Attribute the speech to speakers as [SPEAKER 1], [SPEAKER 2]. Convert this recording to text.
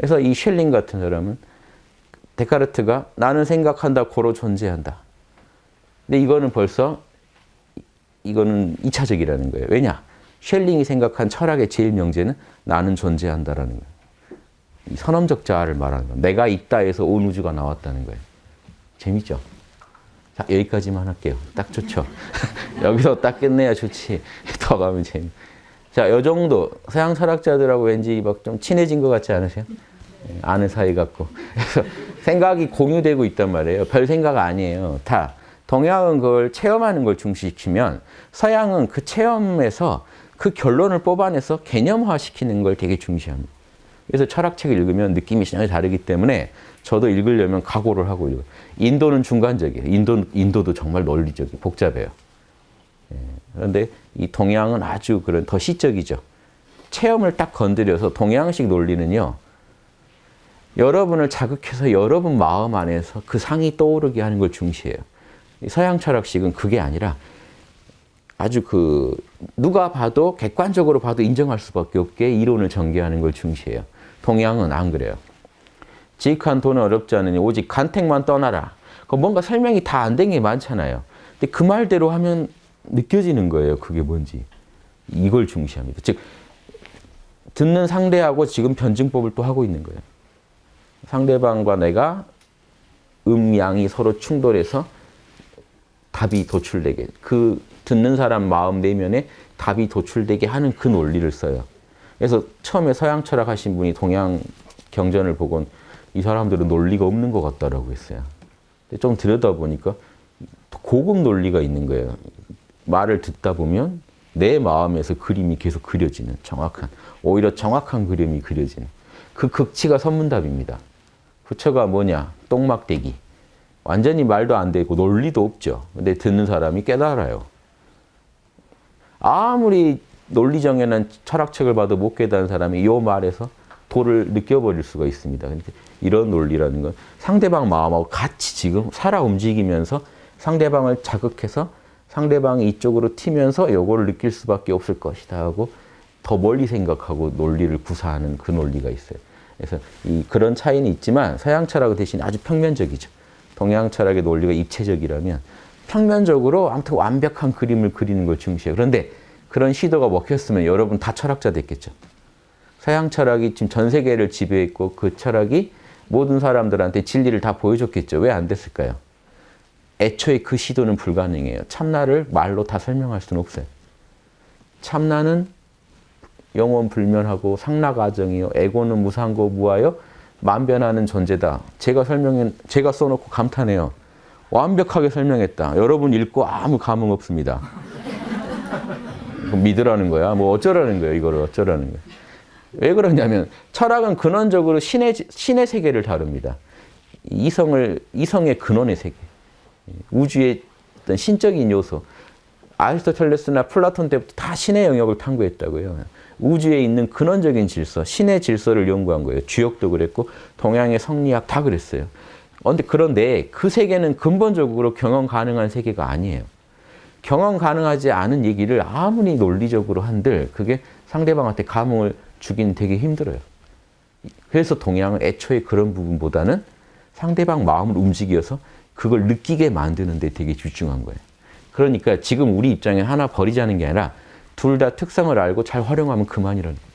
[SPEAKER 1] 그래서 이 셸링 같은 사람은 데카르트가 나는 생각한다, 고로 존재한다. 근데 이거는 벌써 이거는 이차적이라는 거예요. 왜냐? 셸링이 생각한 철학의 제일 명제는 나는 존재한다라는 거예요. 이 선험적 자아를 말하는 거예요. 내가 있다 해서 온 우주가 나왔다는 거예요. 재밌죠? 자, 여기까지만 할게요. 딱 좋죠? 여기서 딱 끝내야 좋지. 더 가면 재미. 자, 요 정도 서양 철학자들하고 왠지 막 좀 친해진 것 같지 않으세요? 예, 아는 사이 같고. 그래서 생각이 공유되고 있단 말이에요. 별 생각 아니에요. 다. 동양은 그걸 체험하는 걸 중시시키면 서양은 그 체험에서 그 결론을 뽑아내서 개념화시키는 걸 되게 중시합니다. 그래서 철학책을 읽으면 느낌이 전혀 다르기 때문에 저도 읽으려면 각오를 하고 읽어요. 인도는 중간적이에요. 인도, 인도도 정말 논리적이 복잡해요. 예, 그런데 이 동양은 아주 그런 더 시적이죠. 체험을 딱 건드려서 동양식 논리는요. 여러분을 자극해서 여러분 마음 안에서 그 상이 떠오르게 하는 걸 중시해요. 서양 철학식은 그게 아니라 아주 그 누가 봐도 객관적으로 봐도 인정할 수밖에 없게 이론을 전개하는 걸 중시해요. 동양은 안 그래요. 지익한 돈은 어렵지 않으니 오직 간택만 떠나라. 그 뭔가 설명이 다 안 된 게 많잖아요. 근데 그 말대로 하면 느껴지는 거예요. 그게 뭔지. 이걸 중시합니다. 즉 듣는 상대하고 지금 변증법을 또 하고 있는 거예요. 상대방과 내가 음양이 서로 충돌해서 답이 도출되게 그 듣는 사람 마음 내면에 답이 도출되게 하는 그 논리를 써요. 그래서 처음에 서양 철학 하신 분이 동양 경전을 보곤 이 사람들은 논리가 없는 것 같다라고 했어요. 근데 좀 들여다보니까 고급 논리가 있는 거예요. 말을 듣다 보면 내 마음에서 그림이 계속 그려지는 정확한, 오히려 정확한 그림이 그려지는 그 극치가 선문답입니다. 부처가 뭐냐? 똥막대기. 완전히 말도 안 되고 논리도 없죠. 근데 듣는 사람이 깨달아요. 아무리 논리정연한 철학책을 봐도 못 깨달은 사람이 이 말에서 도를 느껴버릴 수가 있습니다. 이런 논리라는 건 상대방 마음하고 같이 지금 살아 움직이면서 상대방을 자극해서 상대방이 이쪽으로 튀면서 요거를 느낄 수밖에 없을 것이다 하고 더 멀리 생각하고 논리를 구사하는 그 논리가 있어요. 그래서 이 그런 차이는 있지만 서양 철학은 대신 아주 평면적이죠. 동양 철학의 논리가 입체적이라면 평면적으로 아무튼 완벽한 그림을 그리는 걸 중시해요. 그런데 그런 시도가 먹혔으면 여러분 다 철학자 됐겠죠. 서양 철학이 지금 전 세계를 지배했고 그 철학이 모든 사람들한테 진리를 다 보여줬겠죠. 왜 안 됐을까요? 애초에 그 시도는 불가능해요. 참나를 말로 다 설명할 수는 없어요. 참나는 영원 불면하고 상나가정이요. 에고는 무상고 무하여 만변하는 존재다. 제가 설명해, 제가 써놓고 감탄해요. 완벽하게 설명했다. 여러분 읽고 아무 감흥 없습니다. 믿으라는 거야. 뭐 어쩌라는 거야. 이거를 어쩌라는 거야. 왜 그러냐면 철학은 근원적으로 신의, 신의 세계를 다룹니다. 이성을, 이성의 근원의 세계. 우주의 어떤 신적인 요소. 아리스토텔레스나 플라톤 때부터 다 신의 영역을 탐구했다고요. 우주에 있는 근원적인 질서, 신의 질서를 연구한 거예요. 주역도 그랬고 동양의 성리학 다 그랬어요. 그런데 그 세계는 근본적으로 경험 가능한 세계가 아니에요. 경험 가능하지 않은 얘기를 아무리 논리적으로 한들 그게 상대방한테 감흥을 주긴 되게 힘들어요. 그래서 동양은 애초에 그런 부분보다는 상대방 마음을 움직여서 그걸 느끼게 만드는 데 되게 집중한 거예요. 그러니까 지금 우리 입장에 하나 버리자는 게 아니라 둘 다 특성을 알고 잘 활용하면 그만이라는.